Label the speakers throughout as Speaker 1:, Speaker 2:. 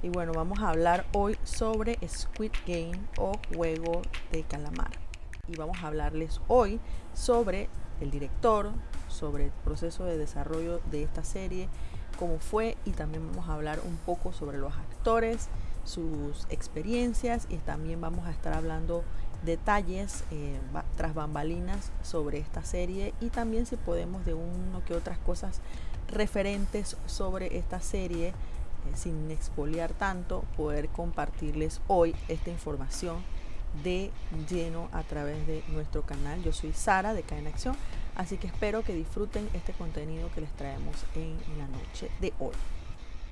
Speaker 1: Y bueno, vamos a hablar hoy sobre Squid Game o Juego de Calamar. Y vamos a hablarles hoy sobre el director, sobre el proceso de desarrollo de esta serie, cómo fue y también vamos a hablar un poco sobre los actores, sus experiencias y también vamos a estar hablando detalles eh, tras bambalinas sobre esta serie y también si podemos de uno que otras cosas referentes sobre esta serie eh, sin expoliar tanto poder compartirles hoy esta información de lleno a través de nuestro canal. Yo soy Sara de Caen Acción así que espero que disfruten este contenido que les traemos en la noche de hoy.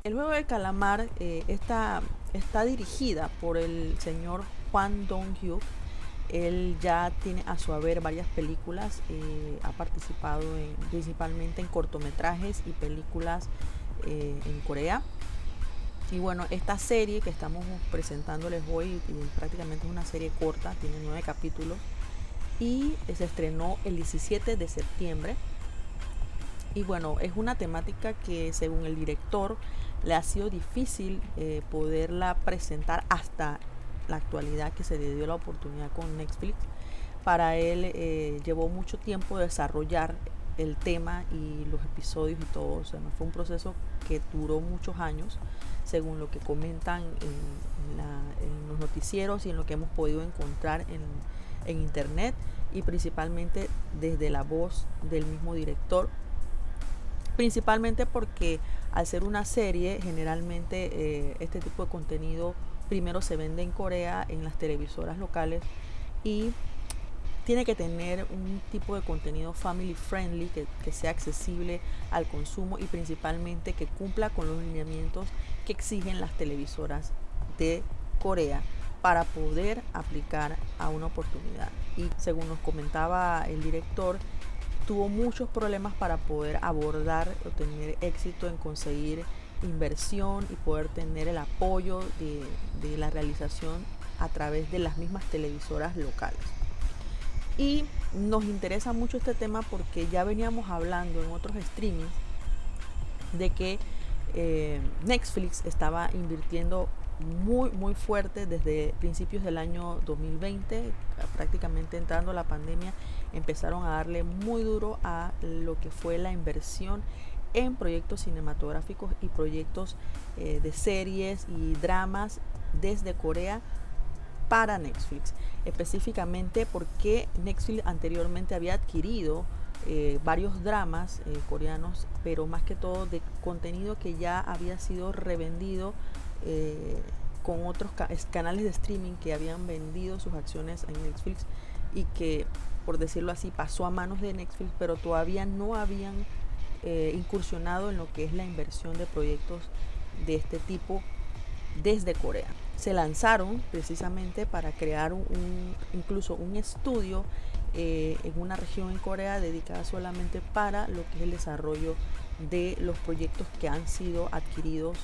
Speaker 1: El juego de calamar eh, está, está dirigida por el señor Juan Dong-hyuk él ya tiene a su haber varias películas, eh, ha participado principalmente en cortometrajes y películas eh, en Corea. Y bueno, esta serie que estamos presentándoles hoy prácticamente es una serie corta, tiene nueve capítulos y se estrenó el 17 de septiembre. Y bueno, es una temática que según el director le ha sido difícil eh, poderla presentar hasta la actualidad que se le dio la oportunidad con Netflix. Para él eh, llevó mucho tiempo desarrollar el tema y los episodios y todo. O sea, fue un proceso que duró muchos años, según lo que comentan en, los noticieros y en lo que hemos podido encontrar en, en internet y principalmente desde la voz del mismo director. Principalmente porque al ser una serie, generalmente eh, este tipo de contenido primero se vende en Corea en las televisoras locales y tiene que tener un tipo de contenido family friendly que, sea accesible al consumo y principalmente que cumpla con los lineamientos que exigen las televisoras de Corea para poder aplicar a una oportunidad. Y según nos comentaba el director, tuvo muchos problemas para poder abordar o tener éxito en conseguir inversión y poder tener el apoyo de, la realización a través de las mismas televisoras locales. Y nos interesa mucho este tema porque ya veníamos hablando en otros streamings de que eh, Netflix estaba invirtiendo muy muy fuerte desde principios del año 2020 prácticamente entrando la pandemia empezaron a darle muy duro a lo que fue la inversión en proyectos cinematográficos y proyectos eh, de series y dramas desde Corea para Netflix. Específicamente porque Netflix anteriormente había adquirido eh, varios dramas eh, coreanos, pero más que todo de contenido que ya había sido revendido con otros canales de streaming que habían vendido sus acciones en Netflix y que, por decirlo así, pasó a manos de Netflix, pero todavía no habían eh, incursionado en lo que es la inversión de proyectos de este tipo desde Corea. Se lanzaron precisamente para crear un, incluso un estudio eh, en una región en Corea dedicada solamente para lo que es el desarrollo de los proyectos que han sido adquiridos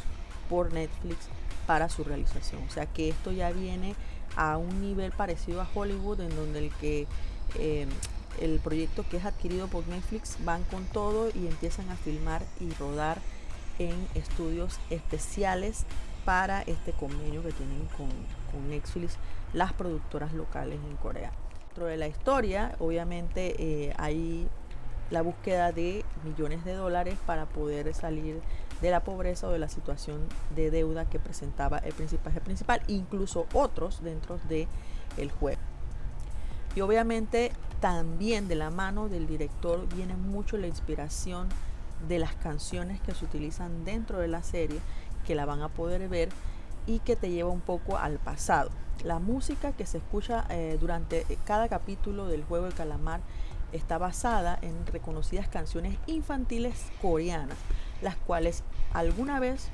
Speaker 1: por Netflix para su realización. O sea que esto ya viene a un nivel parecido a Hollywood en donde el que eh, el proyecto que es adquirido por Netflix van con todo y empiezan a filmar y rodar en estudios especiales para este convenio que tienen con, Netflix las productoras locales en Corea. Dentro de la historia, obviamente eh, hay la búsqueda de millones de dólares para poder salir de la pobreza o de la situación de deuda que presentaba el principal, principal incluso otros dentro del el juego. Y obviamente también de la mano del director viene mucho la inspiración de las canciones que se utilizan dentro de la serie, que la van a poder ver y que te lleva un poco al pasado. La música que se escucha eh, durante cada capítulo del juego de calamar está basada en reconocidas canciones infantiles coreanas, las cuales alguna vez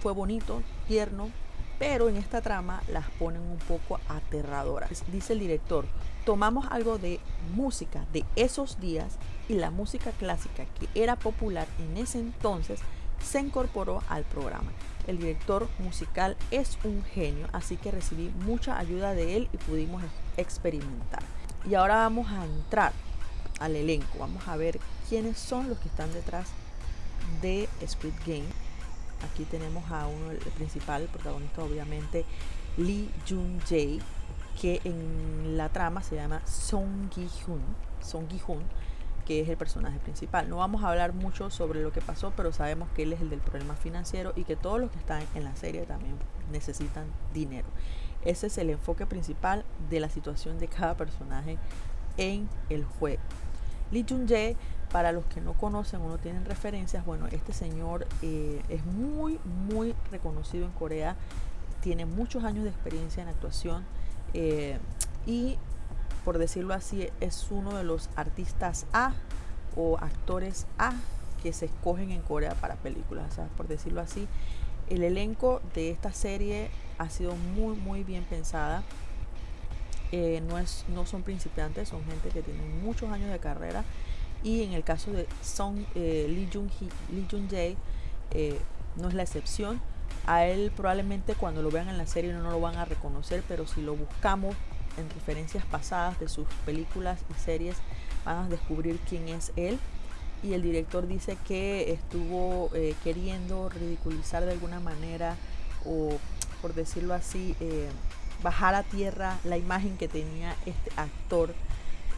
Speaker 1: fue bonito, tierno, pero en esta trama las ponen un poco aterradoras. Dice el director, tomamos algo de música de esos días y la música clásica que era popular en ese entonces se incorporó al programa. El director musical es un genio, así que recibí mucha ayuda de él y pudimos experimentar. Y ahora vamos a entrar al elenco, vamos a ver quiénes son los que están detrás de Squid Game aquí tenemos a uno, el principal, protagonista obviamente, Lee Jun-jae, que en la trama se llama Song Gi-hun, Song Gi-hun, que es el personaje principal. No vamos a hablar mucho sobre lo que pasó, pero sabemos que él es el del problema financiero y que todos los que están en la serie también necesitan dinero. Ese es el enfoque principal de la situación de cada personaje en el juego. Lee Jun-jae, para los que no conocen o no tienen referencias, bueno, este señor eh, es muy, muy reconocido en Corea, tiene muchos años de experiencia en actuación eh, y, por decirlo así, es uno de los artistas A o actores A que se escogen en Corea para películas, o sea, por decirlo así. El elenco de esta serie ha sido muy, muy bien pensada. Eh, no, es, no son principiantes, son gente que tienen muchos años de carrera. Y en el caso de Song eh, Lee Jun-jae, eh, no es la excepción. A él probablemente cuando lo vean en la serie no, lo van a reconocer, pero si lo buscamos en referencias pasadas de sus películas y series, van a descubrir quién es él. Y el director dice que estuvo queriendo ridiculizar de alguna manera o, por decirlo así, bajar a tierra la imagen que tenía este actor,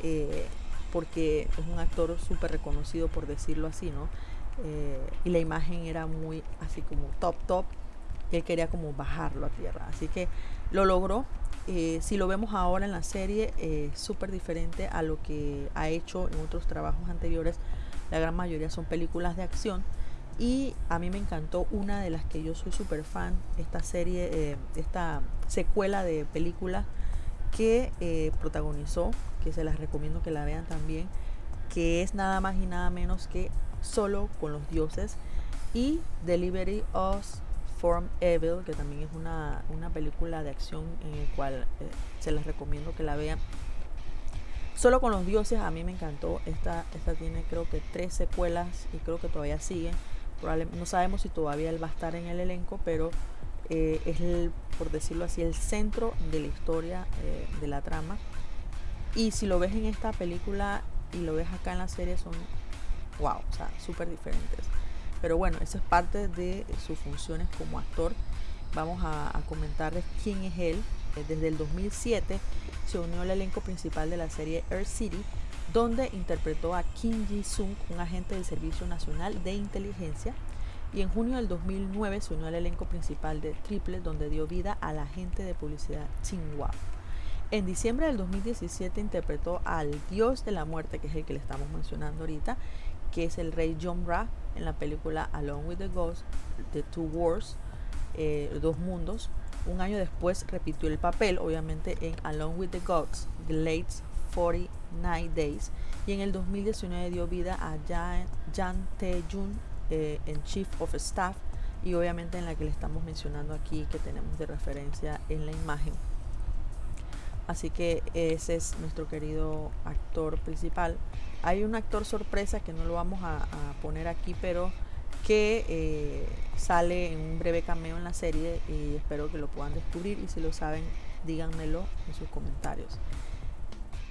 Speaker 1: eh, porque es un actor súper reconocido, por decirlo así, ¿no? Eh, y la imagen era muy así como top, top. él quería como bajarlo a tierra. Así que lo logró. Eh, si lo vemos ahora en la serie, es súper diferente a lo que ha hecho en otros trabajos anteriores. La gran mayoría son películas de acción y a mí me encantó una de las que yo soy súper fan, esta serie, eh, esta secuela de películas que eh, protagonizó, que se las recomiendo que la vean también, que es nada más y nada menos que Solo con los dioses y Delivery of Form Evil, que también es una, película de acción en el cual eh, se las recomiendo que la vean. Solo con los dioses a mí me encantó. Esta, esta tiene creo que tres secuelas y creo que todavía sigue no sabemos si todavía él va a estar en el elenco, pero eh, es, el, por decirlo así, el centro de la historia eh, de la trama. Y si lo ves en esta película y lo ves acá en la serie, son wow, o sea, súper diferentes. Pero bueno, eso es parte de sus funciones como actor. Vamos a, a comentarles quién es él. Eh, desde el 2007 se unió al elenco principal de la serie Earth City donde interpretó a Kim Ji-sung, un agente del Servicio Nacional de Inteligencia, y en junio del 2009 se unió al elenco principal de Triple, donde dio vida al agente de publicidad Hua. En diciembre del 2017 interpretó al dios de la muerte, que es el que le estamos mencionando ahorita, que es el rey John Ra en la película Along with the Ghost, The Two Wars, eh, Dos Mundos. Un año después repitió el papel, obviamente, en Along with the Gods, The Late 49 Days y en el 2019 dio vida a Jan, Jan Tae-jun eh, en Chief of Staff y obviamente en la que le estamos mencionando aquí que tenemos de referencia en la imagen. Así que ese es nuestro querido actor principal. Hay un actor sorpresa que no lo vamos a, poner aquí, pero que eh, sale en un breve cameo en la serie y espero que lo puedan descubrir y si lo saben díganmelo en sus comentarios.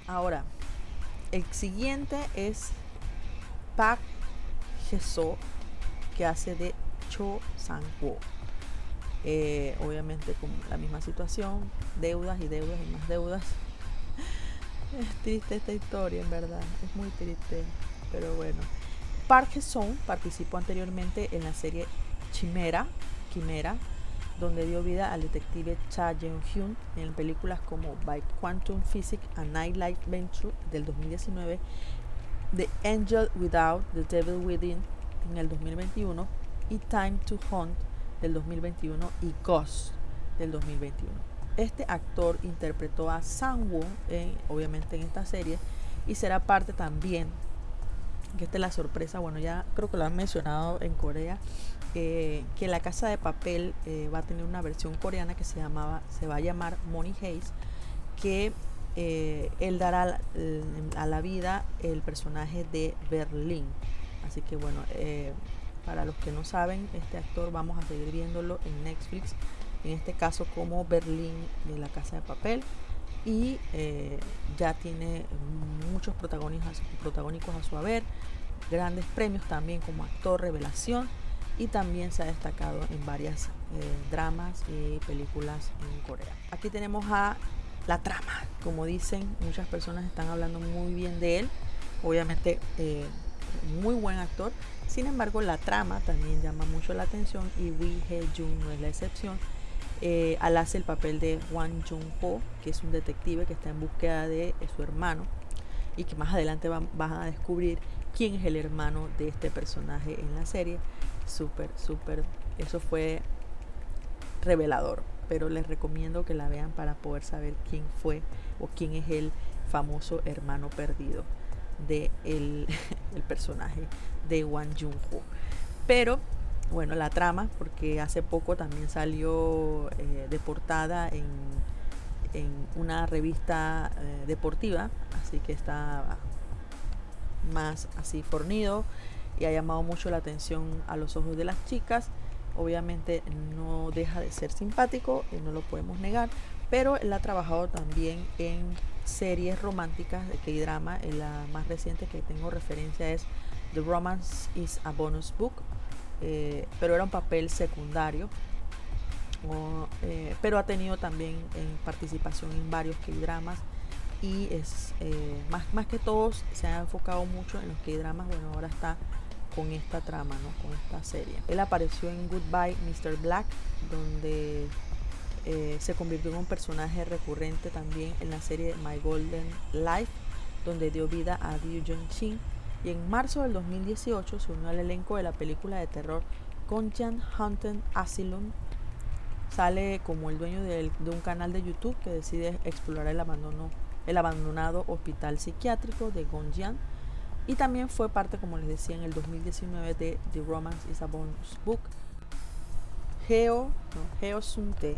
Speaker 1: Ahora, el siguiente es Park Jeso, que hace de Cho Sang-woo. Eh, obviamente con la misma situación, deudas y deudas y más deudas. Es triste esta historia, en verdad, es muy triste, pero bueno. Park Song participó anteriormente en la serie Chimera, Quimera, donde dio vida al detective Cha Jeong-hyun en películas como By Quantum Physics a Nightlight Venture del 2019, The Angel Without, The Devil Within en el 2021 y Time to Hunt del 2021 y Ghost del 2021. Este actor interpretó a Sang-woo, obviamente en esta serie, y será parte también, que esta es la sorpresa, bueno, ya creo que lo han mencionado en Corea, que la casa de papel eh, va a tener una versión coreana que se llamaba se va a llamar Money Hayes que eh, él dará a la vida el personaje de Berlín así que bueno eh, para los que no saben este actor vamos a seguir viéndolo en Netflix en este caso como Berlín de la casa de papel. Y ya tiene muchos protagónicos, protagónicos a su haber grandes premios también como actor revelación y también se ha destacado en varias eh, dramas y películas en Corea. Aquí tenemos a la trama, como dicen, muchas personas están hablando muy bien de él, obviamente eh, muy buen actor, sin embargo la trama también llama mucho la atención y Wee Hye Jung no es la excepción. Eh, al hace el papel de Hwan Jung Ho, que es un detective que está en búsqueda de, su hermano y que más adelante van, a descubrir quién es el hermano de este personaje en la serie. Súper, súper, eso fue revelador, pero les recomiendo que la vean para poder saber quién fue o quién es el famoso hermano perdido de el, el personaje de Wang Jung-ho. Pero bueno, la trama, porque hace poco también salió eh, de portada en, en una revista eh, deportiva, así que está más así fornido y ha llamado mucho la atención a los ojos de las chicas. Obviamente no deja de ser simpático, y no lo podemos negar, pero él ha trabajado también en series románticas de K-drama. La más reciente que tengo referencia es The Romance is a Bonus Book, eh, pero era un papel secundario. Eh, pero ha tenido también participación en varios K-dramas y es eh, más, más que todos se ha enfocado mucho en los K-dramas. Bueno, ahora está con esta trama, ¿no? con esta serie. Él apareció en Goodbye Mr. Black, donde eh, se convirtió en un personaje recurrente también en la serie My Golden Life, donde dio vida a Ryu Jung-shin. Y en marzo del 2018 se unió al elenco de la película de terror Gonjan Haunted Asylum. Sale como el dueño de, un canal de YouTube que decide explorar el abandonado hospital psiquiátrico de Gonjian y también fue parte, como les decía, en el 2019 de The Romance is a Bonus Book. Geo, no, Geo Sunte,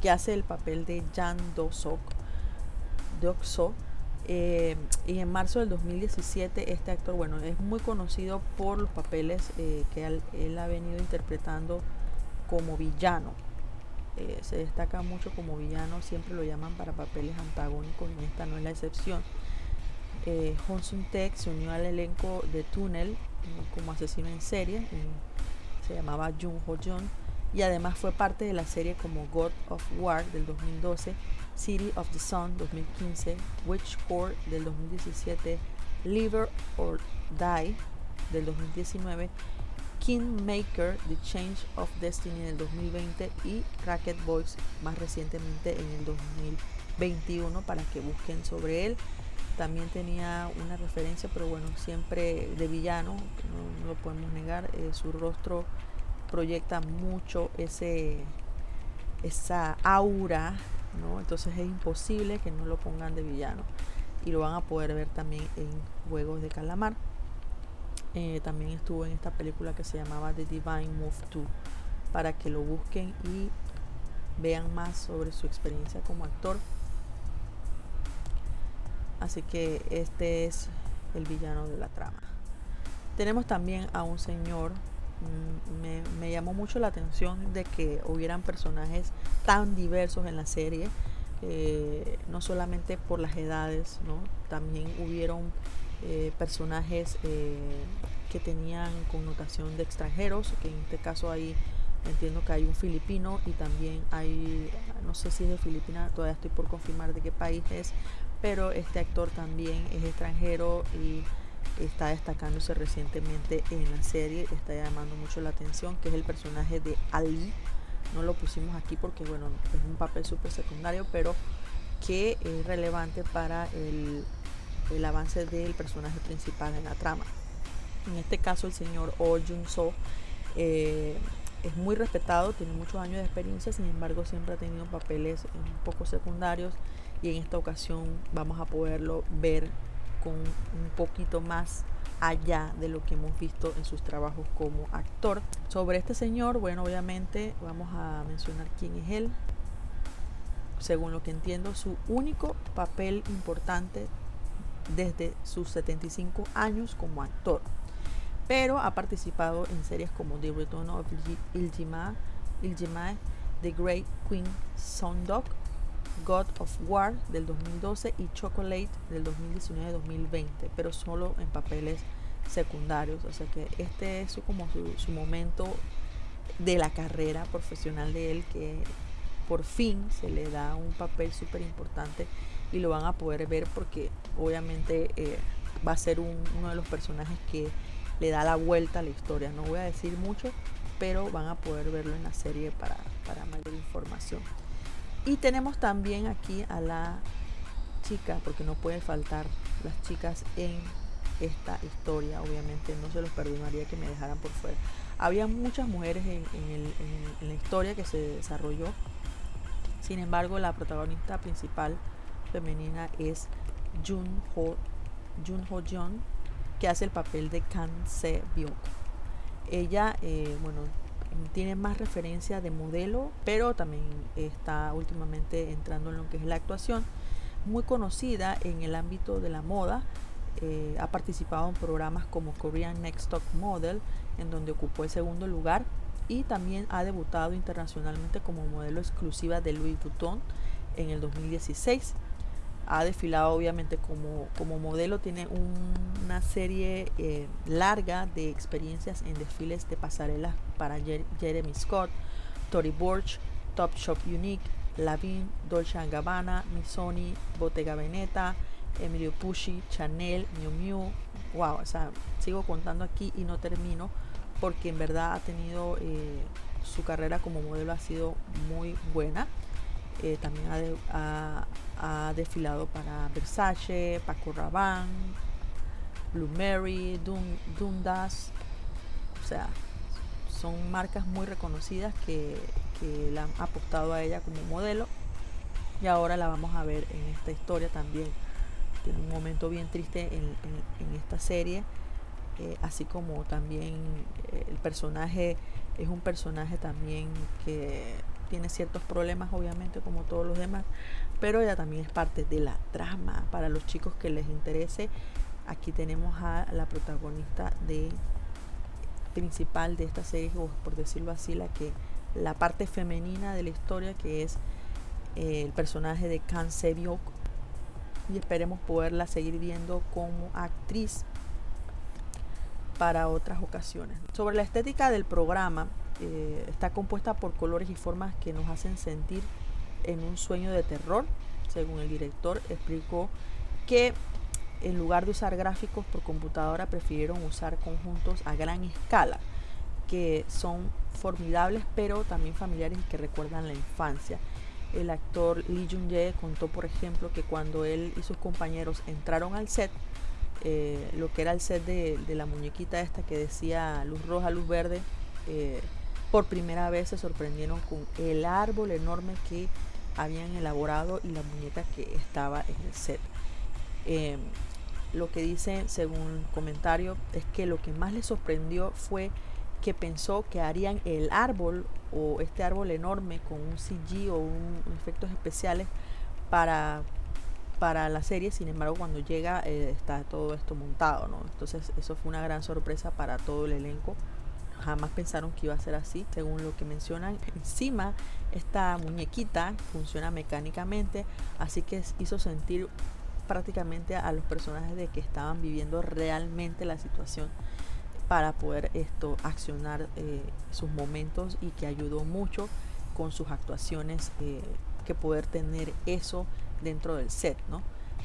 Speaker 1: que hace el papel de Jan Do-sok, eh, y en marzo del 2017 este actor, bueno, es muy conocido por los papeles eh, que él, ha venido interpretando como villano. Eh, se destaca mucho como villano, siempre lo llaman para papeles antagónicos y esta no es la excepción eh, Hon Sun Taek se unió al elenco de Tunnel como asesino en serie, se llamaba Jung Ho Jun y además fue parte de la serie como God of War del 2012, City of the Sun 2015, Witch Core del 2017, Live or Die del 2019, Kingmaker, The Change of Destiny del 2020 y Racket Boys más recientemente en el 2021 para que busquen sobre él. También tenía una referencia, pero bueno, siempre de villano, no, lo podemos negar, eh, su rostro proyecta mucho ese, esa aura, ¿no? Entonces es imposible que no lo pongan de villano. Y lo van a poder ver también en Juegos de Calamar. Eh, también estuvo en esta película que se llamaba The Divine Move 2, para que lo busquen y vean más sobre su experiencia como actor. Así que este es el villano de la trama. Tenemos también a un señor, mm, me, llamó mucho la atención de que hubieran personajes tan diversos en la serie, eh, no solamente por las edades, ¿no? también hubieron eh, personajes eh, que tenían connotación de extranjeros, que en este caso ahí entiendo que hay un filipino y también hay, no sé si es de Filipina, todavía estoy por confirmar de qué país es, pero este actor también es extranjero y está destacándose recientemente en la serie, está llamando mucho la atención, que es el personaje de Ali. No lo pusimos aquí porque, bueno, es un papel súper secundario, pero que es relevante para el, el, avance del personaje principal en la trama. En este caso, el señor Oh Jun-so eh, es muy respetado, tiene muchos años de experiencia, sin embargo, siempre ha tenido papeles un poco secundarios y en esta ocasión vamos a poderlo ver con un poquito más allá de lo que hemos visto en sus trabajos como actor. Sobre este señor, bueno, obviamente vamos a mencionar quién es él. Según lo que entiendo, su único papel importante desde sus 75 años como actor. Pero ha participado en series como The Return of Iljima, Iljima The Great Queen Sondok, God of War del 2012 y Chocolate del 2019-2020, pero solo en papeles secundarios. O sea que este es su, como su, momento de la carrera profesional de él que por fin se le da un papel súper importante y lo van a poder ver porque obviamente eh, va a ser uno de los personajes que le da la vuelta a la historia. No voy a decir mucho, pero van a poder verlo en la serie para, para mayor información. Y tenemos también aquí a la chica, porque no puede faltar las chicas en esta historia, obviamente no se los perdonaría que me dejaran por fuera. Había muchas mujeres en, en la historia que se desarrolló, sin embargo la protagonista principal femenina es Jun Ho, Jun Ho que hace el papel de Kan Se Byuk. Ella, eh, bueno, tiene más referencia de modelo, pero también está últimamente entrando en lo que es la actuación. Muy conocida en el ámbito de la moda, eh, ha participado en programas como Korean Next Top Model, en donde ocupó el segundo lugar, y también ha debutado internacionalmente como modelo exclusiva de Louis Vuitton en el 2016 ha desfilado obviamente como, como modelo, tiene una serie eh, larga de experiencias en desfiles de pasarelas para Jeremy Scott, Tory Burch, Top Shop Unique, Lavin, Dolce Gabbana, Missoni, Bottega Veneta, Emilio Pucci, Chanel, Miu Miu. Wow, o sea, sigo contando aquí y no termino porque en verdad ha tenido eh, su carrera como modelo ha sido muy buena. Eh, también ha, ha, desfilado para Versace, Paco Rabanne, Blue Mary, Dundas. O sea, son marcas muy reconocidas que, que la han apostado a ella como modelo. Y ahora la vamos a ver en esta historia también. Tiene un momento bien triste en, en, esta serie. Eh, así como también eh, el personaje es un personaje también que tiene ciertos problemas obviamente como todos los demás, pero ella también es parte de la trama para los chicos que les interese. Aquí tenemos a la protagonista de principal de esta serie, o por decirlo así, la que la parte femenina de la historia que es eh, el personaje de Kan Sebyok y esperemos poderla seguir viendo como actriz para otras ocasiones. Sobre la estética del programa, eh, está compuesta por colores y formas que nos hacen sentir en un sueño de terror. Según el director, explicó que en lugar de usar gráficos por computadora, prefirieron usar conjuntos a gran escala, que son formidables pero también familiares y que recuerdan la infancia. El actor Lee Jung-jae contó, por ejemplo, que cuando él y sus compañeros entraron al set, eh, lo que era el set de, la muñequita esta que decía luz roja, luz verde, eh, por primera vez se sorprendieron con el árbol enorme que habían elaborado y la muñeca que estaba en el set. Em, lo que dice, según comentario, es que lo que más les sorprendió fue que pensó que harían el árbol o este árbol enorme con un CG o un, efectos especiales para, para la serie, sin embargo cuando llega eh, está todo esto montado, ¿no? Entonces eso fue una gran sorpresa para todo el elenco jamás pensaron que iba a ser así, según lo que mencionan. Encima, esta muñequita funciona mecánicamente, así que hizo sentir prácticamente a los personajes de que estaban viviendo realmente la situación para poder esto accionar eh, sus momentos y que ayudó mucho con sus actuaciones eh, que poder tener eso dentro del set, ¿no?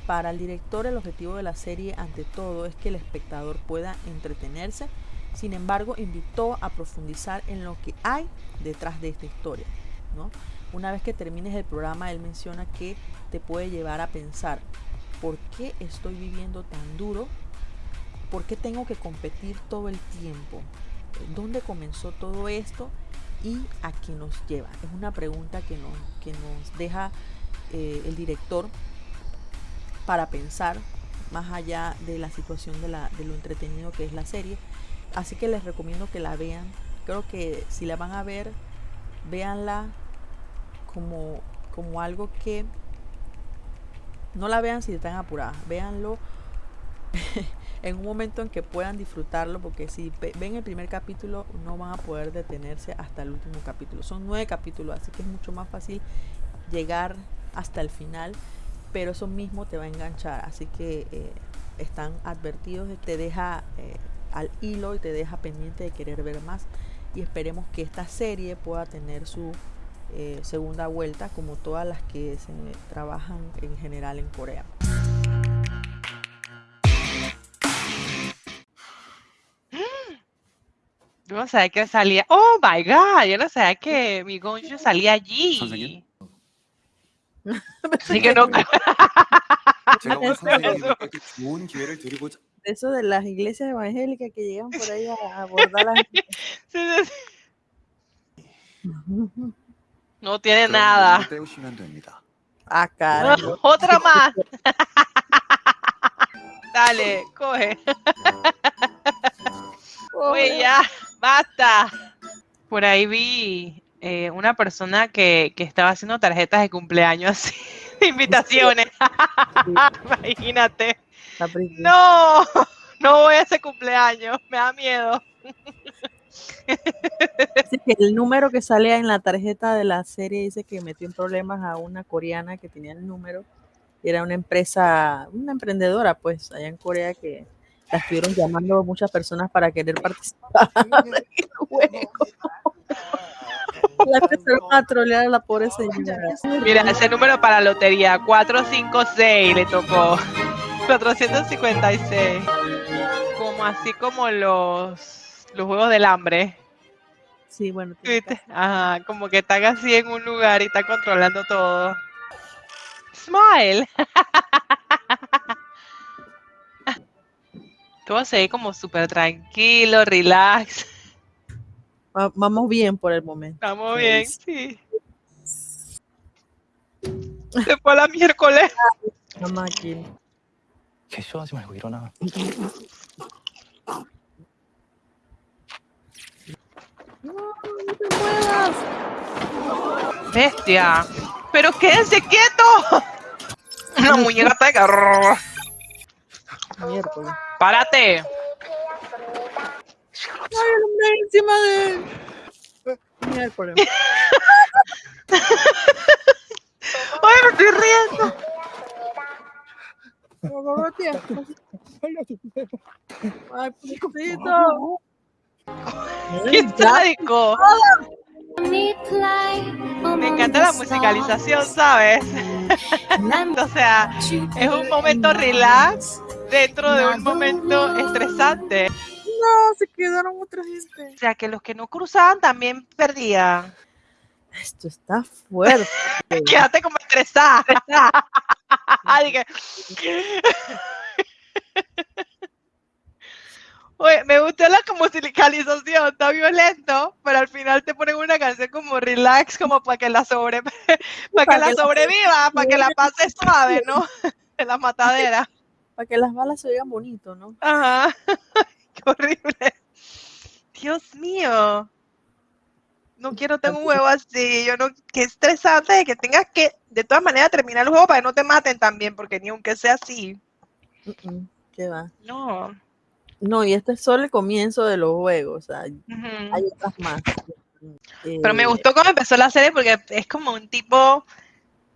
Speaker 1: Para el director el objetivo de la serie ante todo es que el espectador pueda entretenerse sin embargo, invitó a profundizar en lo que hay detrás de esta historia. ¿no? Una vez que termines el programa, él menciona que te puede llevar a pensar, ¿por qué estoy viviendo tan duro? ¿Por qué tengo que competir todo el tiempo? ¿Dónde comenzó todo esto? ¿Y a qué nos lleva? Es una pregunta que nos, que nos deja eh, el director para pensar más allá de la situación de, la, de lo entretenido que es la serie Así que les recomiendo que la vean. Creo que si la van a ver, véanla como, como algo que no la vean si están apuradas. Véanlo en un momento en que puedan disfrutarlo, porque si ven el primer capítulo no van a poder detenerse hasta el último capítulo. Son nueve capítulos, así que es mucho más fácil llegar hasta el final, pero eso mismo te va a enganchar. Así que eh, están advertidos, te deja eh, al hilo y te deja pendiente de querer ver más. Y esperemos que esta serie pueda tener su eh, segunda vuelta, como todas las que se trabajan en general en Corea.
Speaker 2: Yo no sabía que salía. Oh my god, yo no sabía que mi Gonjo salía allí. Así que no.
Speaker 1: Eso de las iglesias evangélicas que llegan por ahí a abordar las. Sí, sí,
Speaker 2: sí. No tiene nada.
Speaker 1: Ah, cara.
Speaker 2: otra más. Dale, coge. Oye, ya, basta. Por ahí vi eh, una persona que, que, estaba haciendo tarjetas de cumpleaños así, de invitaciones. Imagínate. No, no voy a ese cumpleaños, me da miedo.
Speaker 1: el número que sale en la tarjeta de la serie dice que metió en problemas a una coreana que tenía el número. Era una empresa, una emprendedora, pues, allá en Corea que la estuvieron llamando muchas personas para querer participar en el juego. La empezaron a trolear a la pobre señora.
Speaker 2: Mira, ese número para la lotería, 456 le tocó. 456. Como así como los, los juegos del hambre.
Speaker 1: Sí, bueno.
Speaker 2: Ajá, como que están así en un lugar y están controlando todo. Smile. Todo se ve como súper tranquilo, relax.
Speaker 1: Vamos bien por el momento.
Speaker 2: Vamos bien, sí. Se fue a la miércoles.
Speaker 1: La máquina.
Speaker 2: No, no te muevas. Bestia. Pero quédense quieto. Una muñeca está de Miércoles. ¡Párate!
Speaker 1: ¡Ay, el encima de él! Miércoles.
Speaker 2: ¡Ay, me estoy riendo!
Speaker 1: ¡Ay, pobrecito!
Speaker 2: ¡Qué sádico! Me encanta la musicalización, ¿sabes? o sea, es un momento relax dentro de un momento estresante.
Speaker 1: No, se quedaron otra gente.
Speaker 2: O sea, que los que no cruzaban también perdían.
Speaker 1: Esto está fuerte.
Speaker 2: Quédate como estresada. Oye, me gustó la musicalización, está violento, pero al final te ponen una canción como relax, como para que la sobre, para, que, la sobreviva, para que la pase suave, ¿no? En la matadera.
Speaker 1: Para que las balas se vean bonito, ¿no?
Speaker 2: Ajá. Qué horrible. Dios mío. No quiero tener un juego así. Yo no, qué estresante que tengas que, de todas maneras, terminar el juego para que no te maten también, porque ni aunque sea así.
Speaker 1: ¿Qué va?
Speaker 2: No.
Speaker 1: No, y este es solo el comienzo de los juegos. O sea, hay otras más.
Speaker 2: Pero me eh, gustó cómo empezó la serie porque es como un tipo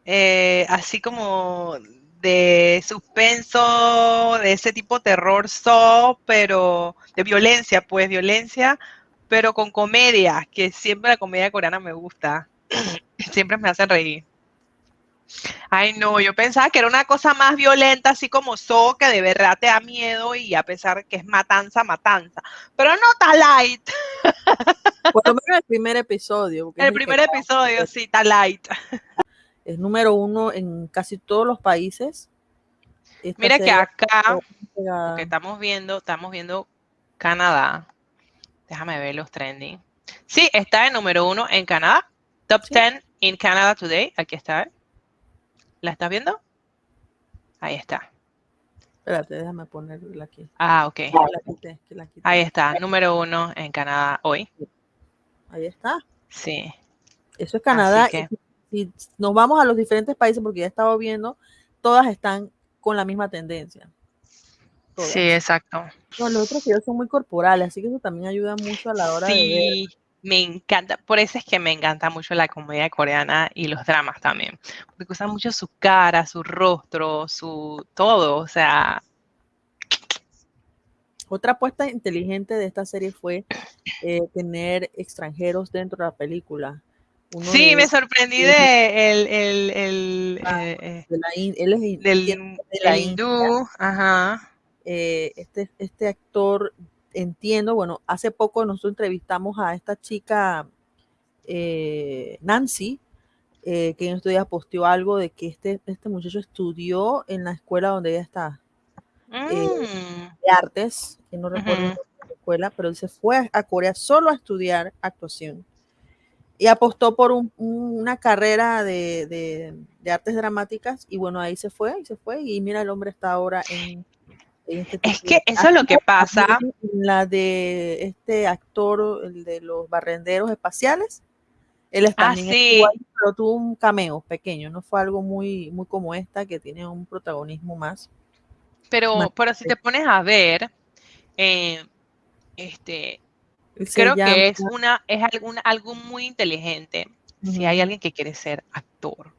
Speaker 2: eh, así como de suspenso, de ese tipo terror so, pero de violencia, pues violencia, pero con comedia, que siempre la comedia coreana me gusta. siempre me hacen reír. Ay, no, yo pensaba que era una cosa más violenta, así como So, que de verdad te da miedo y a pesar que es matanza, matanza. Pero no está light.
Speaker 1: Por lo menos el primer episodio.
Speaker 2: El primer episodio, sí, está light
Speaker 1: es número uno en casi todos los países.
Speaker 2: Mira que acá, que estamos viendo, estamos viendo Canadá. Déjame ver los trending. Sí, está en número uno en Canadá. Top 10 in Canada Today. Aquí está. ¿La estás viendo? Ahí está.
Speaker 1: Espérate, déjame ponerla aquí.
Speaker 2: Ah, ok. Ahí está, número uno en Canadá hoy.
Speaker 1: Ahí está.
Speaker 2: Sí.
Speaker 1: Eso es Canadá si nos vamos a los diferentes países, porque ya he estado viendo, todas están con la misma tendencia.
Speaker 2: Sí, exacto.
Speaker 1: los otros videos son muy corporales, así que eso también ayuda mucho a la hora
Speaker 2: de
Speaker 1: ver.
Speaker 2: me encanta, por eso es que me encanta mucho la comedia coreana y los dramas también, porque usan mucho su cara, su rostro, su todo, o sea,
Speaker 1: Otra apuesta inteligente de esta serie fue eh, tener extranjeros dentro de la película.
Speaker 2: Sí, me sorprendí de el, el, el
Speaker 1: ah, eh, de la, él es
Speaker 2: del, de la hindú, ajá.
Speaker 1: Eh, este, este actor, entiendo, bueno, hace poco nosotros entrevistamos a esta chica, Nancy, que en estos días posteó algo de que este, este muchacho estudió en la escuela donde ella está, mm. de artes, que no recuerdo la escuela, pero él se fue a Corea solo a estudiar actuación y apostó por una carrera de, artes dramáticas y bueno, ahí se fue, y se fue y mira, el hombre está ahora en...
Speaker 2: este es que eso es lo que pasa.
Speaker 1: La de este actor, el de los barrenderos espaciales, él está
Speaker 2: ah, sí.
Speaker 1: pero tuvo un cameo pequeño, no fue algo muy, muy como esta que tiene un protagonismo más.
Speaker 2: Pero, pero si te pones a ver, eh, este, creo que es una, es algo muy inteligente. Si hay alguien que quiere ser actor,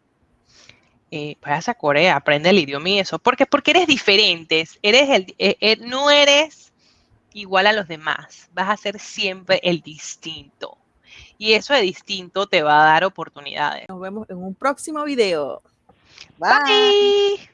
Speaker 2: eh, vayas a Corea, aprende el idioma y eso. Porque, porque eres diferente, eres el, eh, eh, no eres igual a los demás, vas a ser siempre el distinto. Y eso de distinto te va a dar oportunidades.
Speaker 1: Nos vemos en un próximo video.
Speaker 2: Bye.